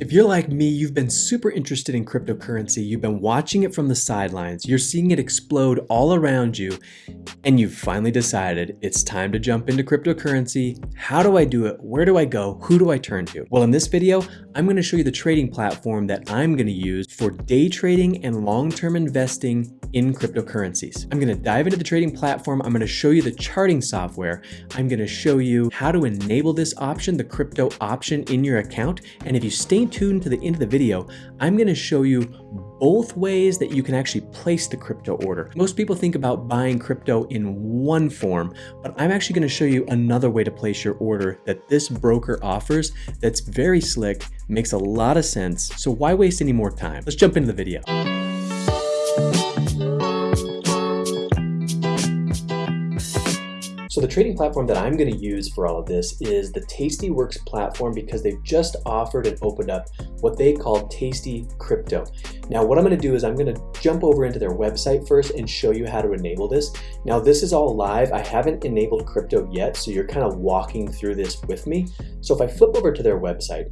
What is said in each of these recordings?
If you're like me, you've been super interested in cryptocurrency, you've been watching it from the sidelines, you're seeing it explode all around you, and you've finally decided it's time to jump into cryptocurrency. How do I do it? Where do I go? Who do I turn to? Well, in this video, I'm gonna show you the trading platform that I'm gonna use for day trading and long-term investing in cryptocurrencies. I'm gonna dive into the trading platform. I'm gonna show you the charting software. I'm gonna show you how to enable this option, the crypto option in your account. And if you stay tuned to the end of the video, I'm gonna show you both ways that you can actually place the crypto order. Most people think about buying crypto in one form, but I'm actually gonna show you another way to place your order that this broker offers that's very slick, makes a lot of sense. So why waste any more time? Let's jump into the video. So the trading platform that I'm going to use for all of this is the Tastyworks platform because they've just offered and opened up what they call Tasty Crypto. Now what I'm going to do is I'm going to jump over into their website first and show you how to enable this. Now this is all live. I haven't enabled crypto yet, so you're kind of walking through this with me. So if I flip over to their website,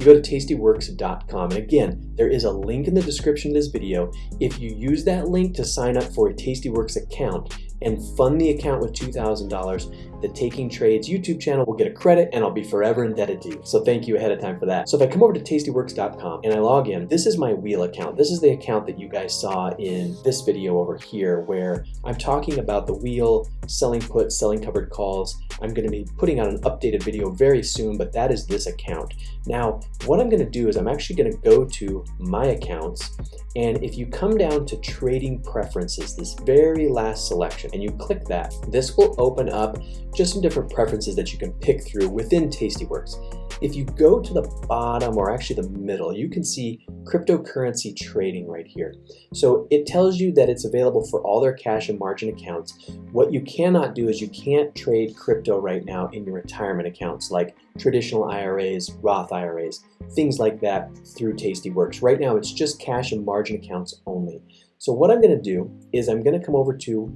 you go to tastyworks.com. And again, there is a link in the description of this video. If you use that link to sign up for a Tastyworks account and fund the account with $2,000, the Taking Trades YouTube channel will get a credit and I'll be forever indebted to you. So thank you ahead of time for that. So if I come over to tastyworks.com and I log in, this is my wheel account. This is the account that you guys saw in this video over here where I'm talking about the wheel, selling puts, selling covered calls. I'm gonna be putting out an updated video very soon, but that is this account. Now, what I'm gonna do is I'm actually gonna go to my accounts and if you come down to trading preferences, this very last selection, and you click that, this will open up just some different preferences that you can pick through within Tastyworks. If you go to the bottom or actually the middle, you can see cryptocurrency trading right here. So it tells you that it's available for all their cash and margin accounts. What you cannot do is you can't trade crypto right now in your retirement accounts like traditional IRAs, Roth IRAs, things like that through Tastyworks. Right now it's just cash and margin accounts only. So what I'm going to do is I'm going to come over to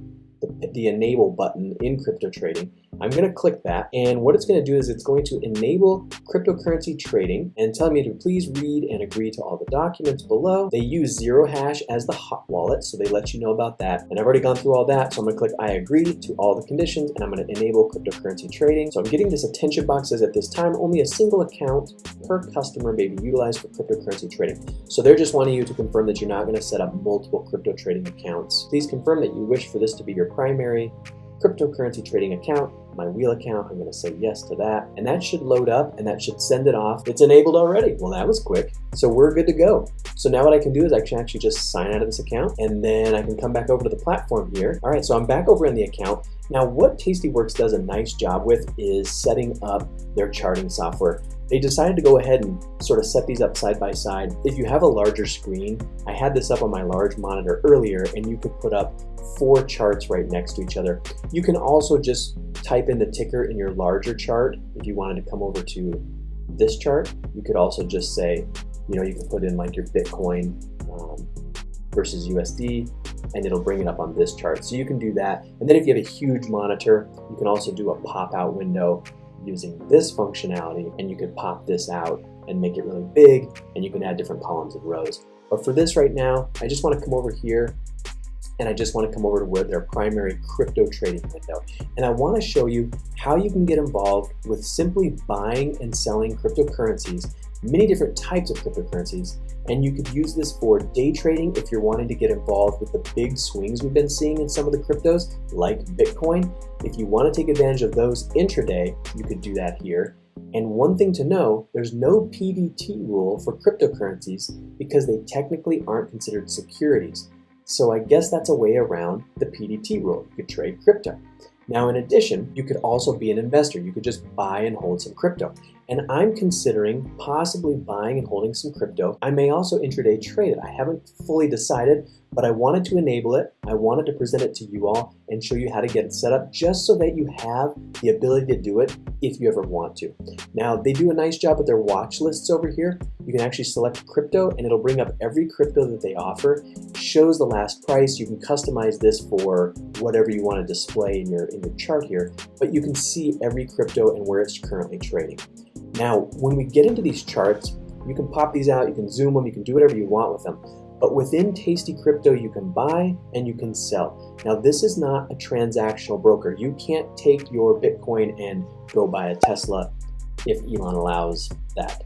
the, enable button in crypto trading I'm going to click that and what it's going to do is it's going to enable cryptocurrency trading and tell me to please read and agree to all the documents below. They use Zero Hash as the hot wallet so they let you know about that and I've already gone through all that so I'm going to click I agree to all the conditions and I'm going to enable cryptocurrency trading. So I'm getting this attention box says at this time only a single account per customer may be utilized for cryptocurrency trading. So they're just wanting you to confirm that you're not going to set up multiple crypto trading accounts. Please confirm that you wish for this to be your primary cryptocurrency trading account my wheel account. I'm going to say yes to that. And that should load up and that should send it off. It's enabled already. Well, that was quick. So we're good to go. So now what I can do is I can actually just sign out of this account and then I can come back over to the platform here. All right, so I'm back over in the account. Now what Tastyworks does a nice job with is setting up their charting software. They decided to go ahead and sort of set these up side by side. If you have a larger screen, I had this up on my large monitor earlier and you could put up four charts right next to each other. You can also just type in the ticker in your larger chart. If you wanted to come over to this chart, you could also just say, you know, you can put in like your Bitcoin um, versus USD and it'll bring it up on this chart. So you can do that. And then if you have a huge monitor, you can also do a pop out window using this functionality and you could pop this out and make it really big and you can add different columns and rows. But for this right now, I just want to come over here and I just want to come over to where their primary crypto trading window. And I want to show you how you can get involved with simply buying and selling cryptocurrencies, many different types of cryptocurrencies, and you could use this for day trading if you're wanting to get involved with the big swings we've been seeing in some of the cryptos, like Bitcoin. If you want to take advantage of those intraday, you could do that here. And one thing to know, there's no PDT rule for cryptocurrencies because they technically aren't considered securities. So I guess that's a way around the PDT rule. You could trade crypto. Now, in addition, you could also be an investor. You could just buy and hold some crypto. And I'm considering possibly buying and holding some crypto. I may also intraday trade it. I haven't fully decided, but I wanted to enable it. I wanted to present it to you all and show you how to get it set up just so that you have the ability to do it if you ever want to. Now, they do a nice job with their watch lists over here. You can actually select crypto and it'll bring up every crypto that they offer, shows the last price. You can customize this for whatever you want to display in your, in your chart here, but you can see every crypto and where it's currently trading. Now, when we get into these charts, You can pop these out, you can zoom them, you can do whatever you want with them. But within Tasty Crypto, you can buy and you can sell. Now, this is not a transactional broker. You can't take your Bitcoin and go buy a Tesla if Elon allows that.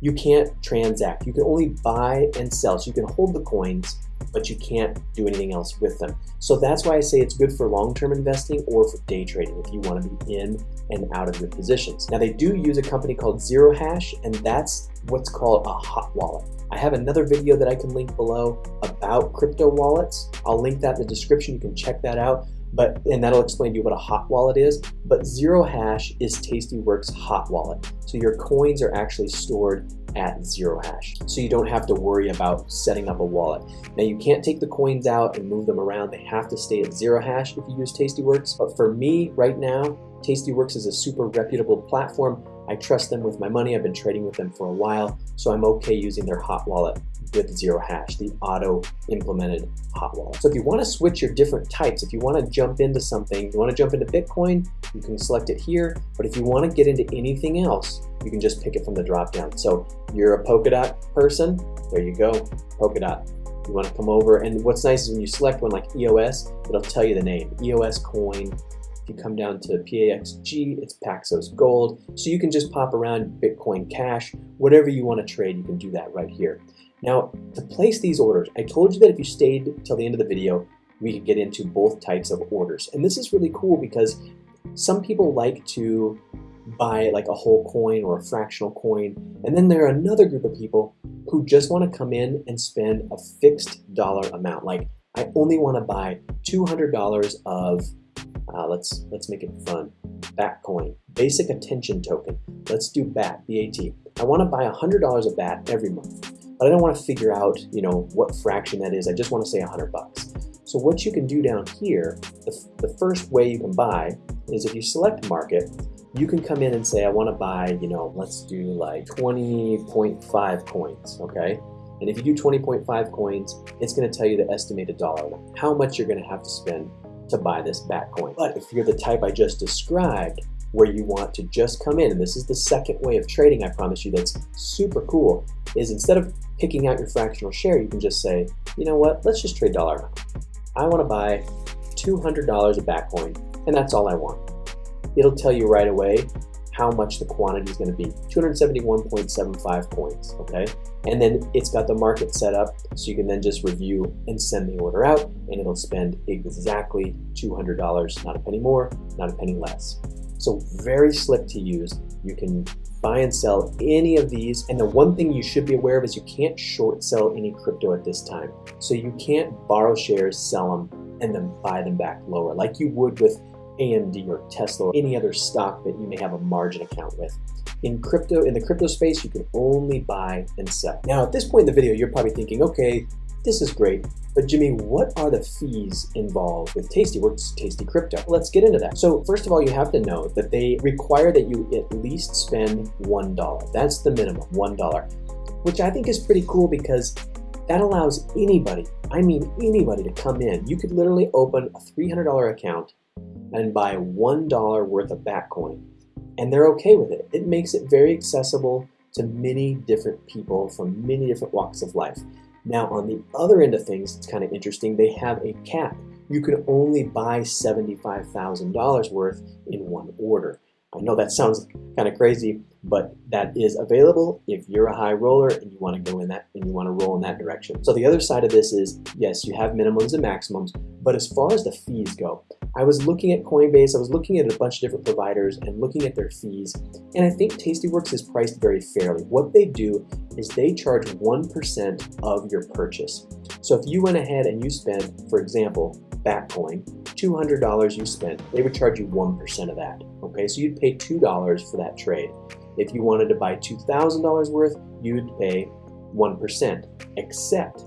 You can't transact. You can only buy and sell. So you can hold the coins, but you can't do anything else with them. So that's why I say it's good for long-term investing or for day trading if you want to be in and out of your positions. Now they do use a company called Zero Hash, and that's what's called a hot wallet. I have another video that I can link below about crypto wallets. I'll link that in the description. You can check that out. But and that'll explain to you what a hot wallet is. But Zero Hash is Tastyworks hot wallet. So your coins are actually stored at Zero Hash. So you don't have to worry about setting up a wallet. Now you can't take the coins out and move them around. They have to stay at Zero Hash if you use Tastyworks. But for me right now, Tastyworks is a super reputable platform. I trust them with my money. I've been trading with them for a while, so I'm okay using their hot wallet with zero hash, the auto implemented hot wallet. So if you want to switch your different types, if you want to jump into something, you want to jump into Bitcoin, you can select it here. But if you want to get into anything else, you can just pick it from the drop down. So you're a Polkadot person, there you go, Polkadot. You want to come over, and what's nice is when you select one like EOS, it'll tell you the name, EOS coin, you come down to PAXG, it's Paxos Gold. So you can just pop around Bitcoin Cash, whatever you want to trade, you can do that right here. Now, to place these orders, I told you that if you stayed till the end of the video, we could get into both types of orders. And this is really cool because some people like to buy like a whole coin or a fractional coin. And then there are another group of people who just want to come in and spend a fixed dollar amount. Like I only want to buy $200 of uh, let's let's make it fun. BAT coin, basic attention token. Let's do BAT, B-A-T. I want to buy $100 of BAT every month, but I don't want to figure out, you know, what fraction that is. I just want to say 100 bucks. So what you can do down here, the, the first way you can buy is if you select market, you can come in and say, I want to buy, you know, let's do like 20.5 coins, okay? And if you do 20.5 coins, it's going to tell you the estimated dollar how much you're going to have to spend to buy this BAT coin. But if you're the type I just described, where you want to just come in, and this is the second way of trading, I promise you, that's super cool, is instead of picking out your fractional share, you can just say, you know what, let's just trade dollar amount. I want to buy $200 of BAT coin, and that's all I want. It'll tell you right away how much the quantity is going to be 271.75 points, okay? And then it's got the market set up so you can then just review and send the order out and it'll spend exactly $200 not a penny more not a penny less. So very slick to use. You can buy and sell any of these and the one thing you should be aware of is you can't short sell any crypto at this time. So you can't borrow shares sell them and then buy them back lower like you would with AMD or Tesla or any other stock that you may have a margin account with. In crypto, in the crypto space, you can only buy and sell. Now, at this point in the video, you're probably thinking, okay, this is great, but Jimmy, what are the fees involved with Tastyworks Tasty Crypto? Let's get into that. So first of all, you have to know that they require that you at least spend $1. That's the minimum, $1, which I think is pretty cool because that allows anybody, I mean anybody to come in. You could literally open a $300 account and buy $1 worth of Batcoin. And they're okay with it. It makes it very accessible to many different people from many different walks of life. Now, on the other end of things, it's kind of interesting. They have a cap. You can only buy $75,000 worth in one order. I know that sounds kind of crazy, but that is available if you're a high roller and you want to go in that and you want to roll in that direction. So the other side of this is, yes, you have minimums and maximums, but as far as the fees go, I was looking at Coinbase, I was looking at a bunch of different providers and looking at their fees, and I think Tastyworks is priced very fairly. What they do is they charge 1% of your purchase. So if you went ahead and you spent, for example, Batcoin, $200 you spent, they would charge you 1% of that. Okay, so you'd pay $2 for that trade. If you wanted to buy $2,000 worth, you'd pay 1%, except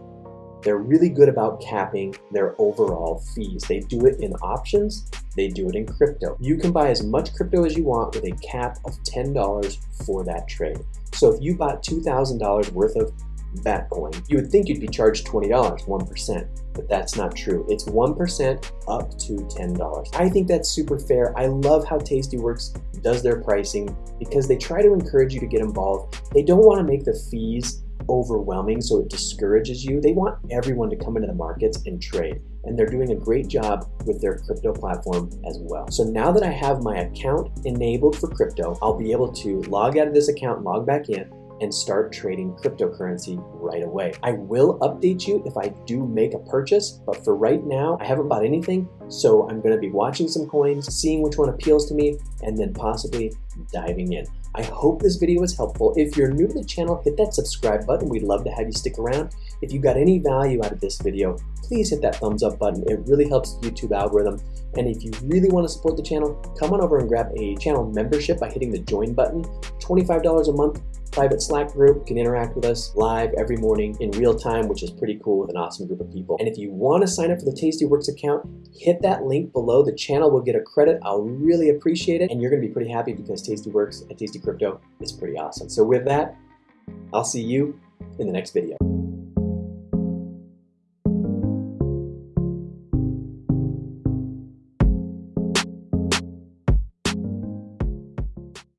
they're really good about capping their overall fees. They do it in options, they do it in crypto. You can buy as much crypto as you want with a cap of $10 for that trade. So if you bought $2,000 worth of Batcoin. You would think you'd be charged $20, 1%, but that's not true. It's 1% up to $10. I think that's super fair. I love how Tastyworks does their pricing because they try to encourage you to get involved. They don't want to make the fees overwhelming so it discourages you. They want everyone to come into the markets and trade and they're doing a great job with their crypto platform as well. So now that I have my account enabled for crypto, I'll be able to log out of this account, log back in, and start trading cryptocurrency right away. I will update you if I do make a purchase, but for right now, I haven't bought anything, so I'm gonna be watching some coins, seeing which one appeals to me, and then possibly diving in. I hope this video was helpful. If you're new to the channel, hit that subscribe button. We'd love to have you stick around. If you got any value out of this video, please hit that thumbs up button. It really helps the YouTube algorithm. And if you really want to support the channel, come on over and grab a channel membership by hitting the join button. $25 a month private Slack group. can interact with us live every morning in real time, which is pretty cool with an awesome group of people. And if you want to sign up for the Tastyworks account, hit that link below. The channel will get a credit. I'll really appreciate it. And you're going to be pretty happy because Tastyworks and Tasty Crypto is pretty awesome. So with that, I'll see you in the next video.